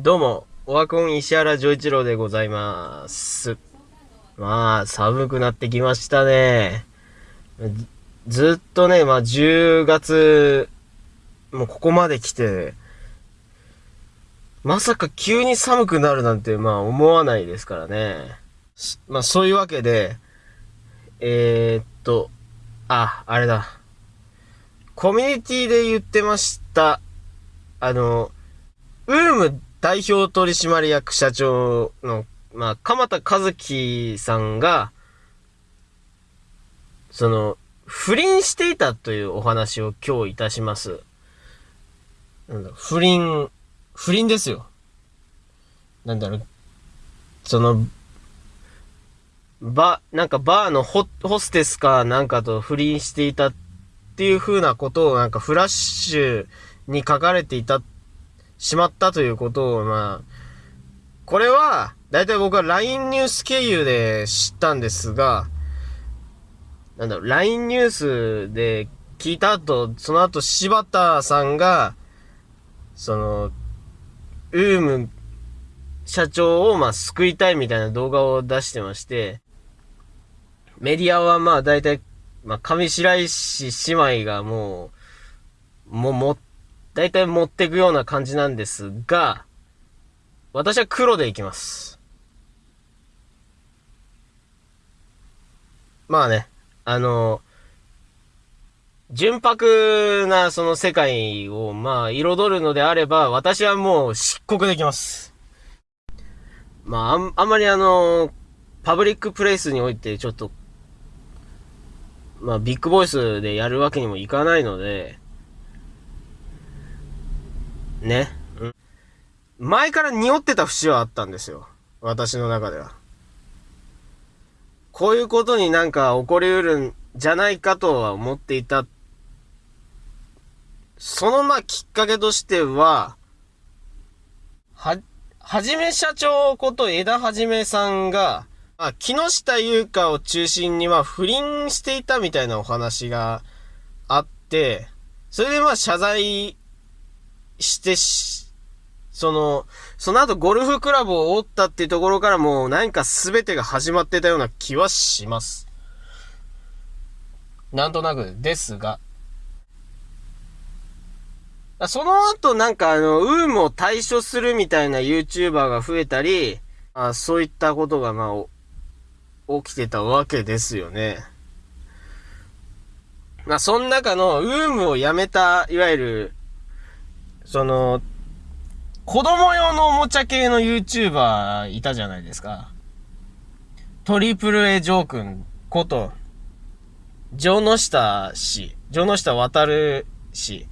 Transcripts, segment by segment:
どうも、オワコン石原丈一郎でございます。まあ、寒くなってきましたね。ずっとね、まあ10月、もうここまで来て、まさか急に寒くなるなんて、まあ思わないですからね。まあそういうわけで、えー、っと、あ、あれだ。コミュニティで言ってました。あの、ウーム代表取締役社長の、まあ、鎌田和樹さんが、その、不倫していたというお話を今日いたします。なんだ不倫、不倫ですよ。なんだろう、その、バ、なんかバーのホホステスかなんかと不倫していたっていう風なことをなんかフラッシュに書かれていた、しまったということを、まあ、これは、だいたい僕は LINE ニュース経由で知ったんですが、なんだろう、LINE ニュースで聞いた後、その後柴田さんが、その、ウーム社長をまあ救いたいみたいな動画を出してまして、メディアはまあ大体、まあ上白石姉妹がもう、もうも、大体持っていくような感じなんですが、私は黒でいきます。まあね、あの、純白なその世界をまあ彩るのであれば、私はもう漆黒でいきます。まあん、あんまりあの、パブリックプレイスにおいてちょっと、まあビッグボイスでやるわけにもいかないので、ね。うん前から匂ってた節はあったんですよ。私の中では。こういうことになんか起こりうるんじゃないかとは思っていた。そのまきっかけとしては、は、はじめ社長こと枝はじめさんが、あ、木下優香を中心には不倫していたみたいなお話があって、それでまあ謝罪してし、その、その後ゴルフクラブを折ったっていうところからもう何か全てが始まってたような気はします。なんとなくですが。その後なんかあの、ウームを対処するみたいな YouTuber が増えたり、あそういったことがまあ、起きてたわけですよね。まあ、その中の、ウームをやめた、いわゆる、その、子供用のおもちゃ系の YouTuber いたじゃないですか。トリプル A ジョー君こと、城之下氏、城之下渡る氏。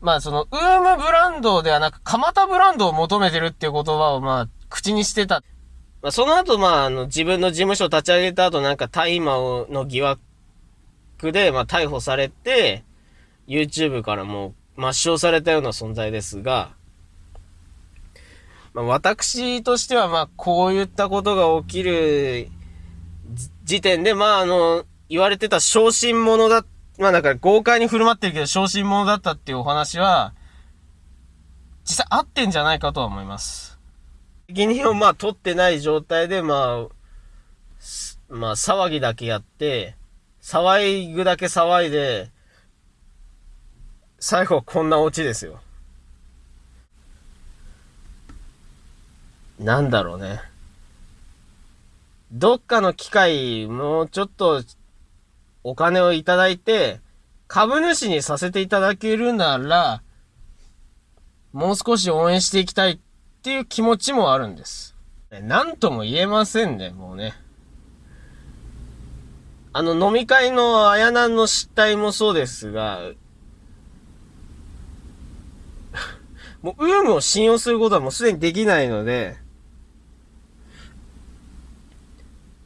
まあその、ウームブランドではなく、蒲田ブランドを求めてるっていう言葉をまあ、口にしてた。まあその後まあ、あの、自分の事務所を立ち上げた後なんか大麻の疑惑で、まあ逮捕されて、YouTube からもう抹消されたような存在ですが、まあ私としてはまあこういったことが起きる時点で、まああの、言われてた昇進者だ、まあだから豪快に振る舞ってるけど昇進者だったっていうお話は、実際合ってんじゃないかとは思います。責任をまあ取ってない状態で、まあ、まあ騒ぎだけやって、騒ぐだけ騒いで、最後こんなオチですよ。なんだろうね。どっかの機会、もうちょっと、お金をいただいて、株主にさせていただけるなら、もう少し応援していきたいっていう気持ちもあるんです。なんとも言えませんね、もうね。あの、飲み会のあやなんの失態もそうですが、もう、ウームを信用することはもうすでにできないので、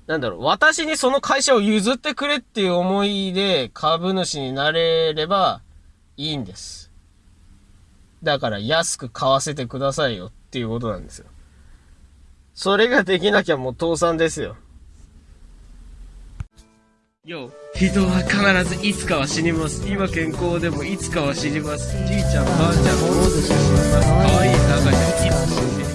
なんだろう、私にその会社を譲ってくれっていう思いで株主になれればいいんです。だから安く買わせてくださいよっていうことなんですよ。それができなきゃもう倒産ですよ。よ人は必ずいつかは死にます。今健康でもいつかは死にます。じいちゃん、ばあちゃん、もうしぐ死にます。かわいい赤ちゃん、いつか死にます。